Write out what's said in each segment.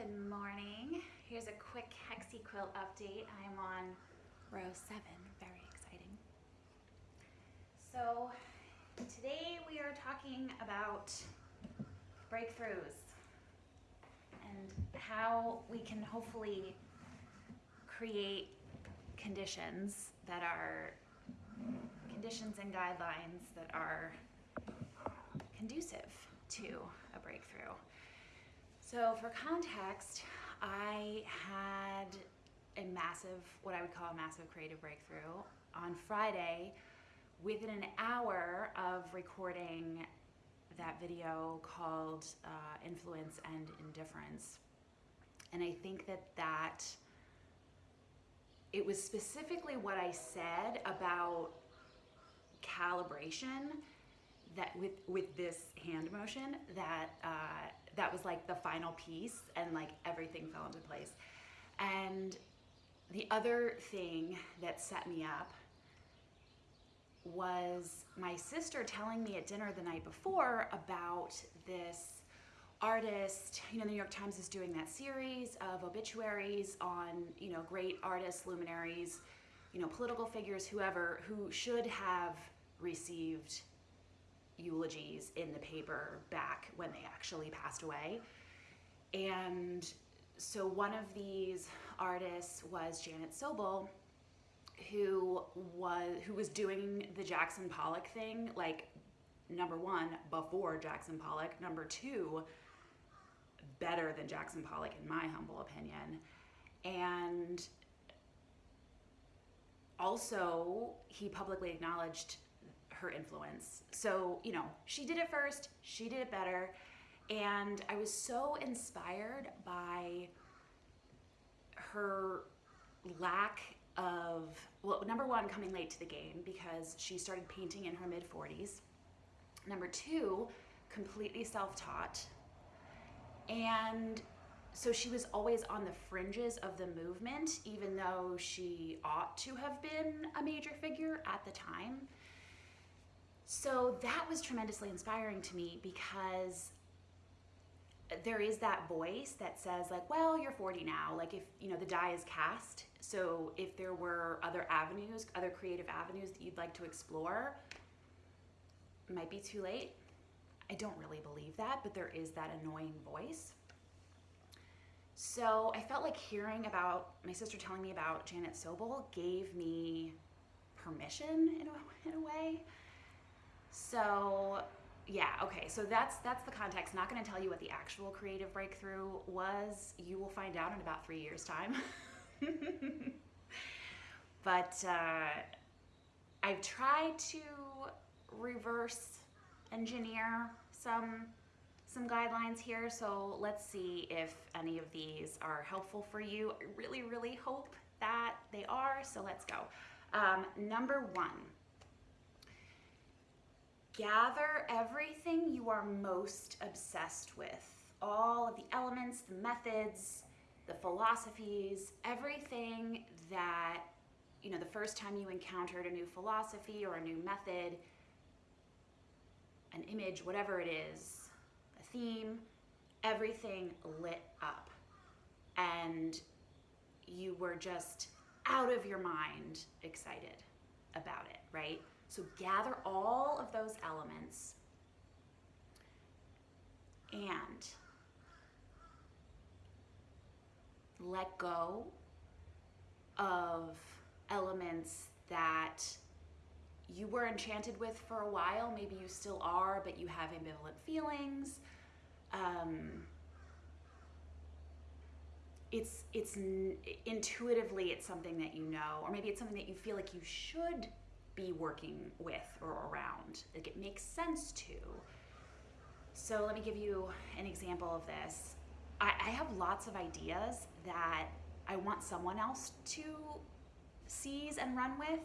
Good morning. Here's a quick Hexi quilt update. I'm on row seven, very exciting. So today we are talking about breakthroughs and how we can hopefully create conditions that are conditions and guidelines that are conducive to a breakthrough. So for context, I had a massive, what I would call a massive creative breakthrough on Friday within an hour of recording that video called uh, Influence and Indifference. And I think that that, it was specifically what I said about calibration that with, with this hand motion that uh, that was like the final piece and like everything fell into place. And the other thing that set me up was my sister telling me at dinner the night before about this artist, you know, the New York Times is doing that series of obituaries on, you know, great artists, luminaries, you know, political figures, whoever, who should have received eulogies in the paper back when they actually passed away. And so one of these artists was Janet Sobel, who was who was doing the Jackson Pollock thing, like number one, before Jackson Pollock, number two, better than Jackson Pollock in my humble opinion. And also he publicly acknowledged her influence. So, you know, she did it first, she did it better. And I was so inspired by her lack of, well, number one, coming late to the game because she started painting in her mid 40s. Number two, completely self taught. And so she was always on the fringes of the movement, even though she ought to have been a major figure at the time. So that was tremendously inspiring to me because there is that voice that says like, well, you're 40 now. Like if, you know, the die is cast. So if there were other avenues, other creative avenues that you'd like to explore, might be too late. I don't really believe that, but there is that annoying voice. So I felt like hearing about my sister telling me about Janet Sobel gave me permission in a, in a way so yeah, okay, so that's that's the context. Not gonna tell you what the actual creative breakthrough was. You will find out in about three years' time. but uh, I've tried to reverse engineer some some guidelines here, so let's see if any of these are helpful for you. I really, really hope that they are, so let's go. Um, number one, gather everything you are most obsessed with. All of the elements, the methods, the philosophies, everything that, you know, the first time you encountered a new philosophy or a new method, an image, whatever it is, a theme, everything lit up. And you were just out of your mind excited about it, right? So gather all of those elements and let go of elements that you were enchanted with for a while. Maybe you still are, but you have ambivalent feelings. Um, it's it's intuitively it's something that you know, or maybe it's something that you feel like you should be working with or around. Like it makes sense to. So let me give you an example of this. I, I have lots of ideas that I want someone else to seize and run with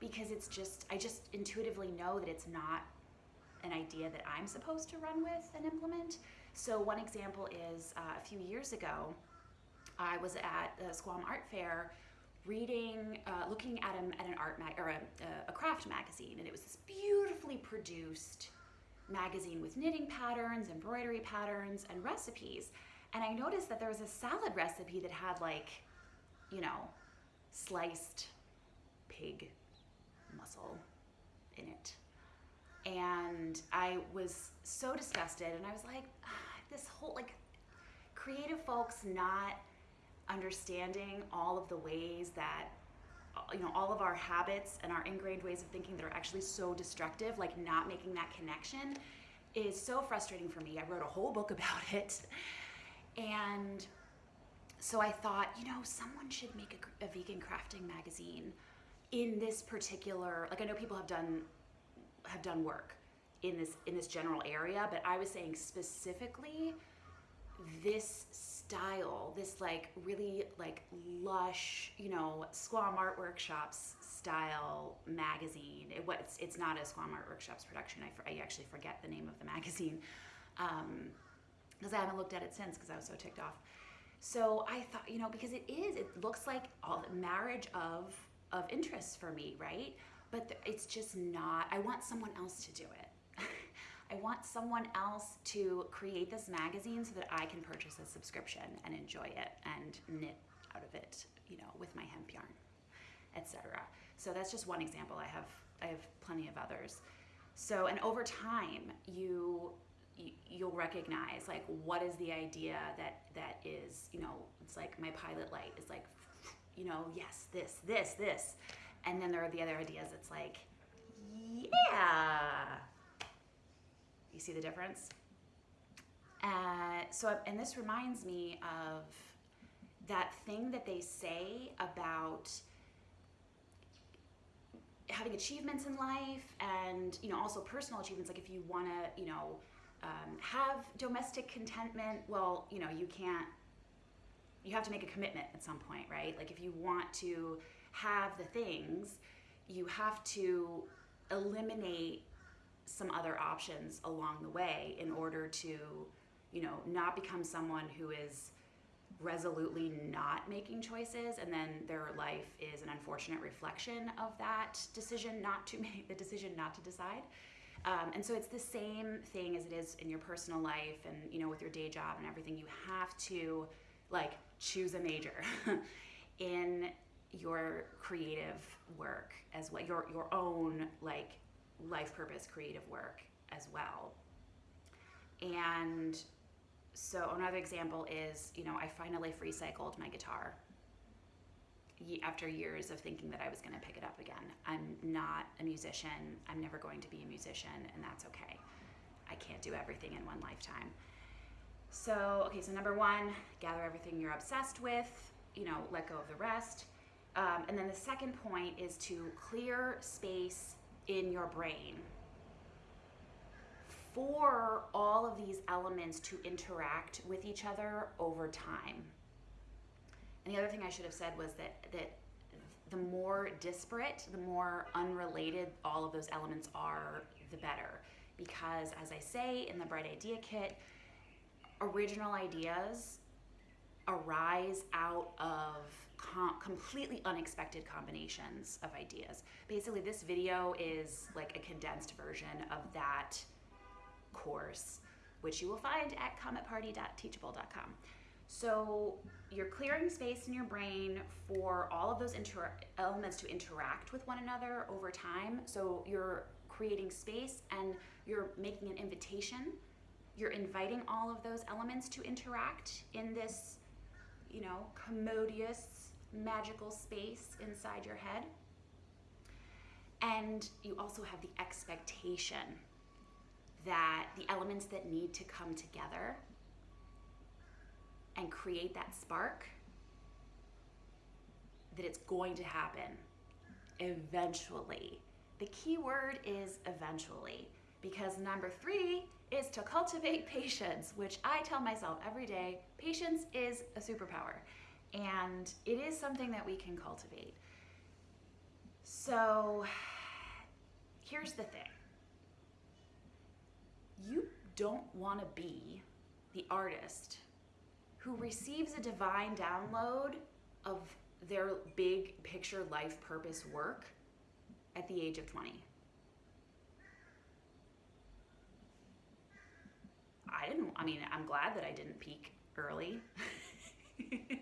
because it's just, I just intuitively know that it's not an idea that I'm supposed to run with and implement. So one example is uh, a few years ago, I was at the Squam Art Fair reading, uh, looking at, a, at an art mag or a, a craft magazine, and it was this beautifully produced magazine with knitting patterns, embroidery patterns, and recipes. And I noticed that there was a salad recipe that had like, you know, sliced pig muscle in it. And I was so disgusted and I was like, ah, this whole like creative folks not understanding all of the ways that you know all of our habits and our ingrained ways of thinking that are actually so destructive like not making that connection is so frustrating for me. I wrote a whole book about it. And so i thought you know someone should make a, a vegan crafting magazine in this particular like i know people have done have done work in this in this general area but i was saying specifically this style, this like really like lush, you know, Squam Art Workshops style magazine. It, it's, it's not a Squam Art Workshops production. I, I actually forget the name of the magazine because um, I haven't looked at it since because I was so ticked off. So I thought, you know, because it is, it looks like all the marriage of of interests for me, right? But it's just not. I want someone else to do it. I want someone else to create this magazine so that I can purchase a subscription and enjoy it and knit out of it, you know, with my hemp yarn, etc. So that's just one example. I have I have plenty of others. So and over time, you you'll recognize like what is the idea that that is you know it's like my pilot light is like you know yes this this this and then there are the other ideas it's like yeah you see the difference? Uh, so, and this reminds me of that thing that they say about having achievements in life and you know also personal achievements like if you want to you know um, have domestic contentment well you know you can't you have to make a commitment at some point right like if you want to have the things you have to eliminate some other options along the way in order to, you know, not become someone who is resolutely not making choices and then their life is an unfortunate reflection of that decision not to make the decision not to decide. Um, and so it's the same thing as it is in your personal life and you know with your day job and everything. You have to like choose a major in your creative work as well your your own like life purpose creative work as well. And so another example is, you know, I finally recycled my guitar after years of thinking that I was going to pick it up again. I'm not a musician. I'm never going to be a musician, and that's okay. I can't do everything in one lifetime. So, okay, so number one, gather everything you're obsessed with, you know, let go of the rest. Um, and then the second point is to clear space in your brain for all of these elements to interact with each other over time. And the other thing I should have said was that that the more disparate, the more unrelated all of those elements are, the better. Because as I say in the Bright Idea Kit, original ideas arise out of com- completely unexpected combinations of ideas. Basically, this video is like a condensed version of that course, which you will find at cometparty.teachable.com. So you're clearing space in your brain for all of those elements to interact with one another over time. So you're creating space and you're making an invitation. You're inviting all of those elements to interact in this, you know, commodious magical space inside your head. And you also have the expectation that the elements that need to come together and create that spark, that it's going to happen eventually. The key word is eventually because number three is to cultivate patience, which I tell myself every day patience is a superpower. And it is something that we can cultivate. So here's the thing you don't want to be the artist who receives a divine download of their big picture life purpose work at the age of 20. I didn't, I mean, I'm glad that I didn't peak early.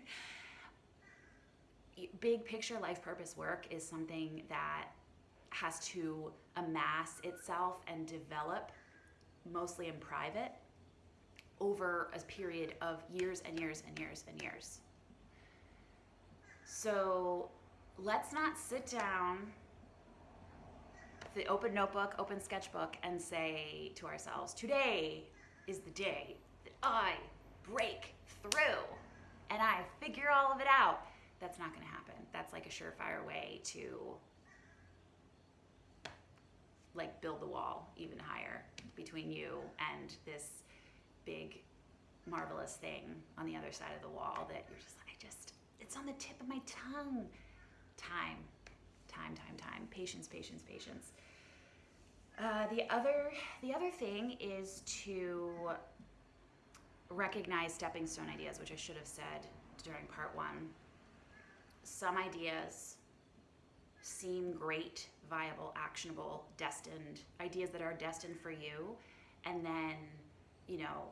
Big picture life purpose work is something that has to amass itself and develop mostly in private over a period of years and years and years and years. So let's not sit down, the open notebook, open sketchbook, and say to ourselves, today is the day that I break through and I figure all of it out. That's not going to happen. That's like a surefire way to like build the wall even higher between you and this big marvelous thing on the other side of the wall that you're just like, I just, it's on the tip of my tongue. Time, time, time, time. Patience, patience, patience. Uh, the other, the other thing is to recognize stepping stone ideas, which I should have said during part one. Some ideas seem great, viable, actionable, destined, ideas that are destined for you, and then, you know,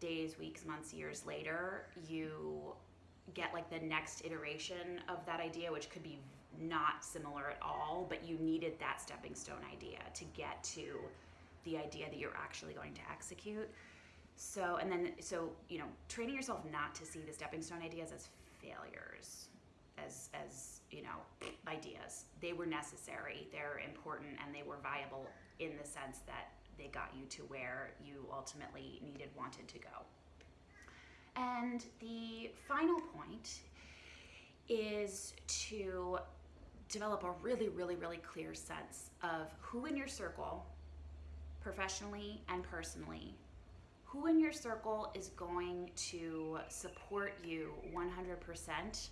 days, weeks, months, years later, you get like the next iteration of that idea, which could be not similar at all, but you needed that stepping stone idea to get to the idea that you're actually going to execute. So, and then, so, you know, training yourself not to see the stepping stone ideas as failures, as, as, you know, ideas. They were necessary, they're important, and they were viable in the sense that they got you to where you ultimately needed, wanted to go. And the final point is to develop a really, really, really clear sense of who in your circle, professionally and personally, who in your circle is going to support you 100%.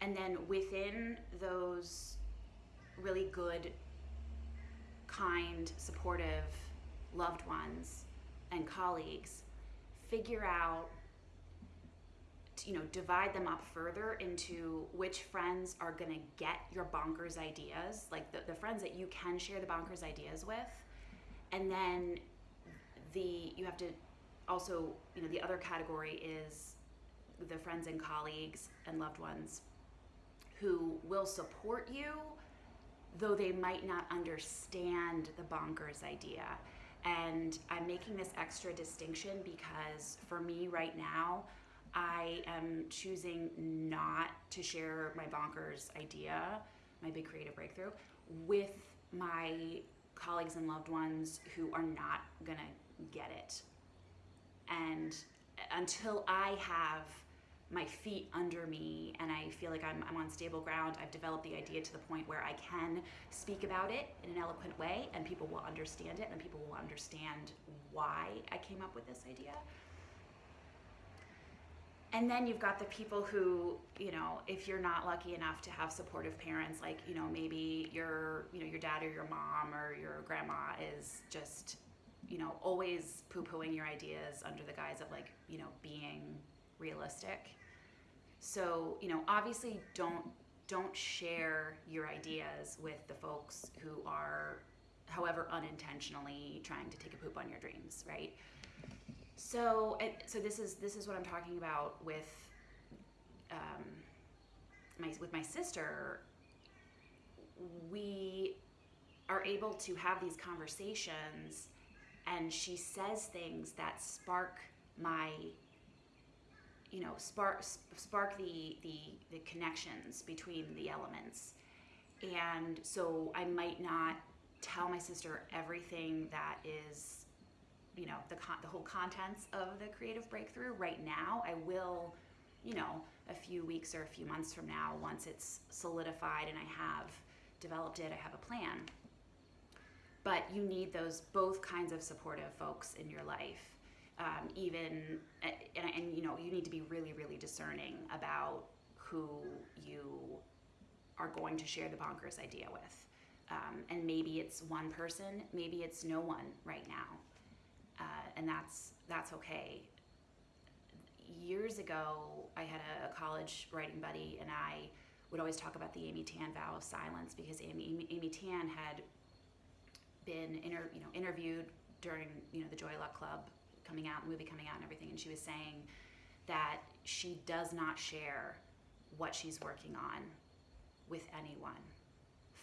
And then within those really good kind, supportive loved ones and colleagues figure out you know divide them up further into which friends are going to get your bonkers ideas like the, the friends that you can share the bonkers ideas with and then the you have to also you know the other category is the friends and colleagues and loved ones who will support you though they might not understand the bonkers idea. And I'm making this extra distinction because for me right now, I am choosing not to share my bonkers idea, my big creative breakthrough, with my colleagues and loved ones who are not gonna get it. And until I have my feet under me and I feel like I'm, I'm on stable ground. I've developed the idea to the point where I can speak about it in an eloquent way and people will understand it and people will understand why I came up with this idea. And then you've got the people who, you know, if you're not lucky enough to have supportive parents, like, you know, maybe your, you know, your dad or your mom or your grandma is just, you know, always poo-pooing your ideas under the guise of like, you know, being realistic. So, you know, obviously don't don't share your ideas with the folks who are however unintentionally trying to take a poop on your dreams, right? So, so this is this is what I'm talking about with um, my with my sister. We are able to have these conversations, and she says things that spark my you know spark spark the the the connections between the elements and so i might not tell my sister everything that is you know the con- the whole contents of the creative breakthrough. Right now i will you know a few weeks or a few months from now once it's solidified and i have developed it i have a plan. But you need those both kinds of supportive folks in your life um, even and, and you know you need to be really really discerning about who you are going to share the bonkers idea with. Um, and maybe it's one person maybe it's no one right now uh, and that's that's okay years ago i had a, a, college writing buddy and i would always talk about the amy tan vow of silence because amy, amy, amy tan had been inter, you know interviewed during you know the joy luck club coming out, movie coming out, and everything. And she was saying that she does not share what she's working on with anyone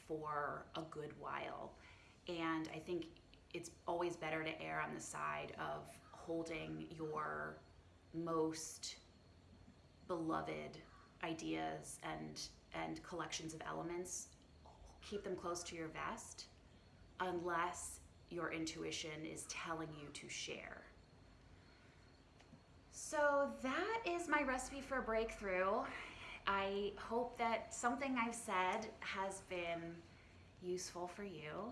for a good while. And I think it's always better to err on the side of holding your most beloved ideas and and collections of elements keep them close to your vest unless your intuition is telling you to share. So that is my recipe for a breakthrough. I hope that something i've said has been useful for you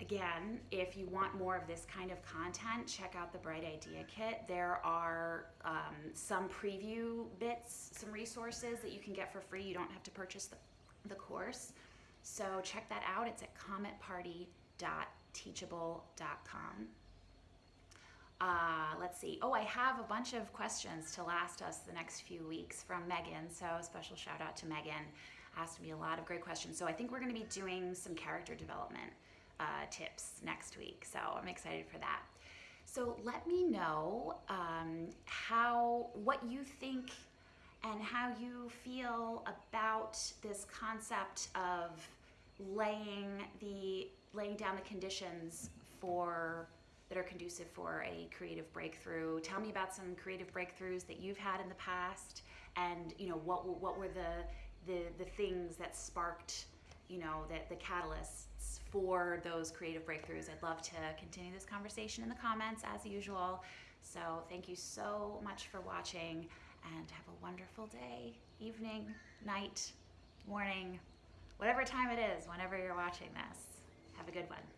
Again, if you want more of this kind of content, check out the Bright Idea Kit. There are um, some preview bits, some resources that you can get for free. You don't have to purchase the, the course. So check that out. It's at cometparty.teachable.com. Uh, let's see. Oh, I have a bunch of questions to last us the next few weeks from Megan. So a special shout out to Megan. Asked me a lot of great questions. So I think we're going to be doing some character development uh, tips next week. So I'm excited for that. So let me know um, how what you think and how you feel about this concept of laying the laying down the conditions for that are conducive for a creative breakthrough. Tell me about some creative breakthroughs that you've had in the past, and you know what what were the the the things that sparked you know that the catalysts for those creative breakthroughs. I'd love to continue this conversation in the comments as usual. So thank you so much for watching and have a wonderful day, evening, night, morning, whatever time it is, whenever you're watching this. Have a good one.